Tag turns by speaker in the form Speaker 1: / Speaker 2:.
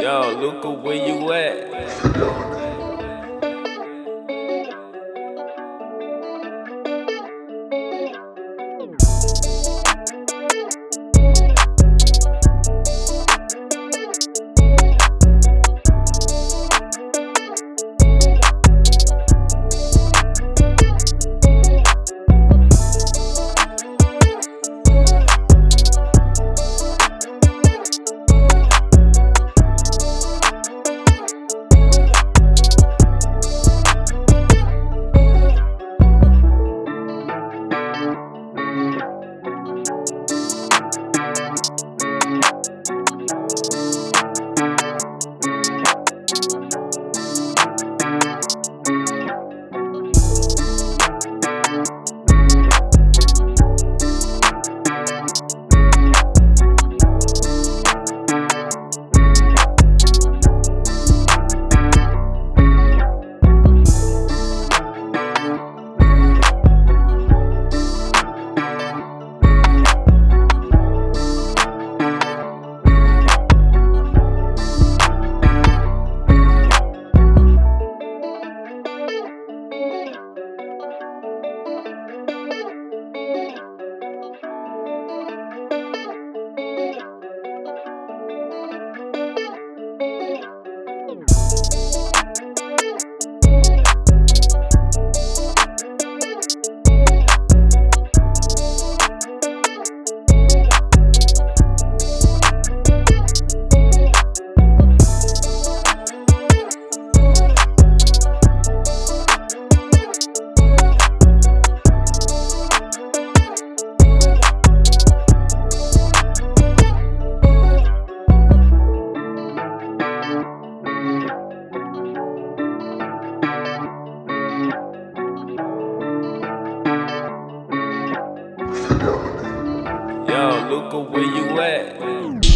Speaker 1: Yo, Luca, where you at? Luca, where you at?